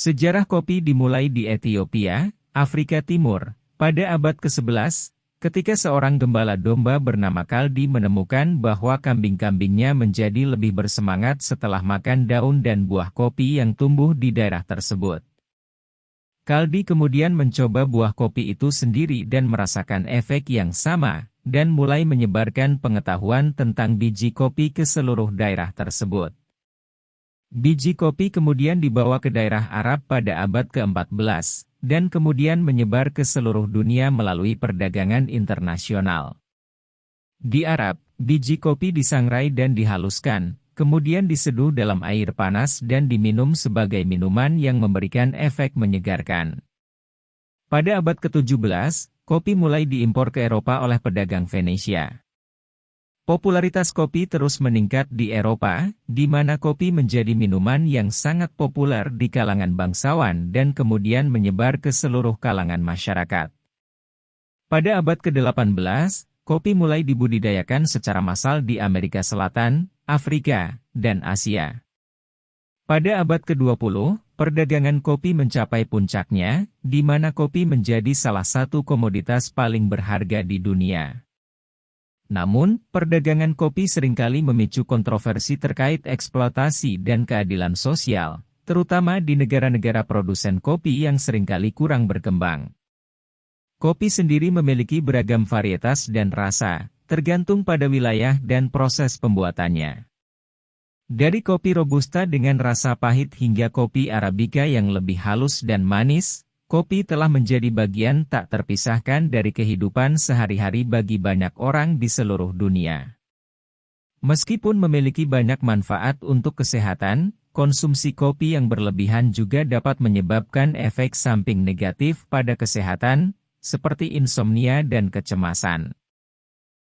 Sejarah kopi dimulai di Ethiopia, Afrika Timur, pada abad ke-11, ketika seorang gembala domba bernama Kaldi menemukan bahwa kambing-kambingnya menjadi lebih bersemangat setelah makan daun dan buah kopi yang tumbuh di daerah tersebut. Kaldi kemudian mencoba buah kopi itu sendiri dan merasakan efek yang sama, dan mulai menyebarkan pengetahuan tentang biji kopi ke seluruh daerah tersebut. Biji kopi kemudian dibawa ke daerah Arab pada abad ke-14, dan kemudian menyebar ke seluruh dunia melalui perdagangan internasional. Di Arab, biji kopi disangrai dan dihaluskan, kemudian diseduh dalam air panas dan diminum sebagai minuman yang memberikan efek menyegarkan. Pada abad ke-17, kopi mulai diimpor ke Eropa oleh pedagang Venesia. Popularitas kopi terus meningkat di Eropa, di mana kopi menjadi minuman yang sangat populer di kalangan bangsawan dan kemudian menyebar ke seluruh kalangan masyarakat. Pada abad ke-18, kopi mulai dibudidayakan secara massal di Amerika Selatan, Afrika, dan Asia. Pada abad ke-20, perdagangan kopi mencapai puncaknya, di mana kopi menjadi salah satu komoditas paling berharga di dunia. Namun, perdagangan kopi sering kali memicu kontroversi terkait eksploitasi dan keadilan sosial, terutama di negara-negara produsen kopi yang sering kali kurang berkembang. Kopi sendiri memiliki beragam varietas dan rasa, tergantung pada wilayah dan proses pembuatannya. Dari kopi robusta dengan rasa pahit hingga kopi arabica yang lebih halus dan manis, Kopi telah menjadi bagian tak terpisahkan dari kehidupan sehari-hari bagi banyak orang di seluruh dunia. Meskipun memiliki banyak manfaat untuk kesehatan, konsumsi kopi yang berlebihan juga dapat menyebabkan efek samping negatif pada kesehatan, seperti insomnia dan kecemasan.